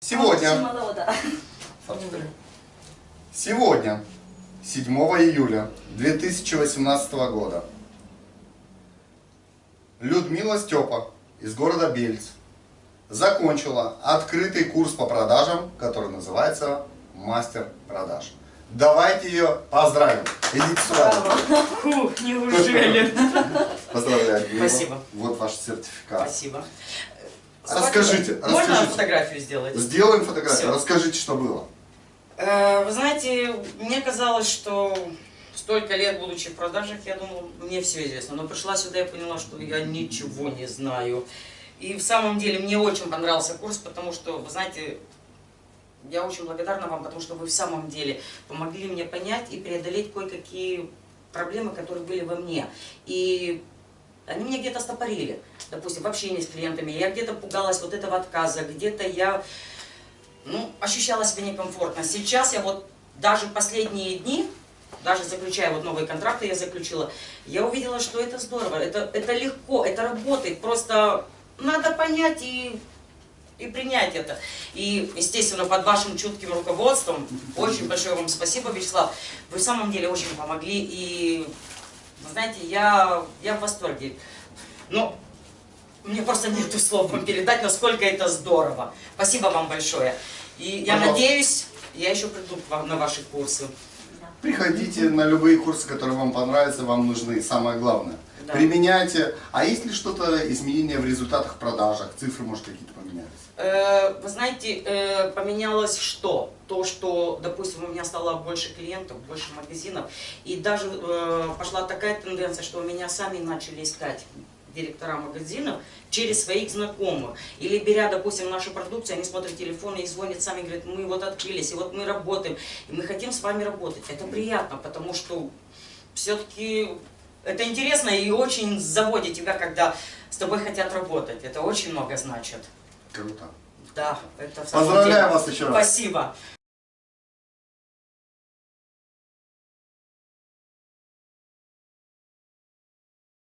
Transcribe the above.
Сегодня, сегодня, 7 июля 2018 года, Людмила Степа из города Бельц закончила открытый курс по продажам, который называется «Мастер продаж». Давайте ее поздравим. Идите сюда. Фух, неужели? Поздравляю. Спасибо. Вот ваш сертификат. Спасибо. Расскажите, Можно расскажите. фотографию сделать? Сделаем фотографию. Всё. Расскажите, что было. Э, Вы знаете, мне казалось, что столько лет, будучи в продажах, я думала, мне все известно. Но пришла сюда и поняла, что я ничего не знаю. И в самом деле мне очень понравился курс, потому что, вы знаете, я очень благодарна вам, потому что вы в самом деле помогли мне понять и преодолеть кое-какие проблемы, которые были во мне. И они меня где-то стопорили, допустим, в общении с клиентами. Я где-то пугалась вот этого отказа, где-то я ну, ощущала себя некомфортно. Сейчас я вот даже последние дни, даже заключая вот новые контракты, я заключила, я увидела, что это здорово, это, это легко, это работает, просто надо понять и, и принять это. И, естественно, под вашим чутким руководством, очень большое вам спасибо, Вячеслав, вы в самом деле очень помогли, и, знаете, я, я в восторге. Но мне просто нету слов вам передать, насколько это здорово. Спасибо вам большое. И я Пожалуйста. надеюсь, я еще приду к вам на ваши курсы. Приходите на любые курсы, которые вам понравятся, вам нужны. Самое главное. Да. Применяйте. А есть ли что-то изменения в результатах продажах? Цифры, может, какие-то поменялись? Э, Вы знаете, э, поменялось что? То, что, допустим, у меня стало больше клиентов, больше магазинов. И даже э, пошла такая тенденция, что меня сами начали искать директора магазинов через своих знакомых. Или беря, допустим, нашу продукцию, они смотрят телефоны и звонят сами, говорят, мы вот открылись, и вот мы работаем, и мы хотим с вами работать. Это приятно, потому что все-таки это интересно и очень заводит тебя, когда с тобой хотят работать. Это очень много значит. Круто. Да, это в самом Поздравляю деле. вас еще раз. Спасибо.